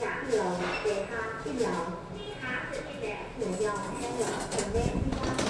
trả lời đề hai im cái hát nội dòng cái là phần đen